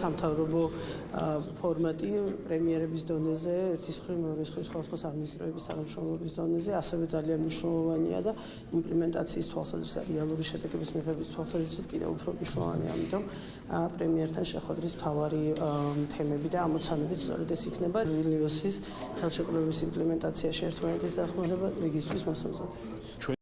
სამთავრობო ფორმატი პრემიერების დონეზე, ერთის ხრივ მეორის ხრივ სხვადასხვა სამინისტროების თანამშრომლობის დონეზე ასევე ძალიან მნიშვნელოვანია და იმპლემენტაციის თვალსაზრისით რეალური შედეგების მიღების თვალსაზრისით კიდევ უფრო მნიშვნელოვანია, ამიტომ პრემიერთან შეხვედრის მთავარი თემები და ამოცანები სწორედ ეს იქნება ვილნიუსის ხელშეკრულების იმპლემენტაციაში ერთმანეთის დახმარება რიგისთვის მოსამზადებლად.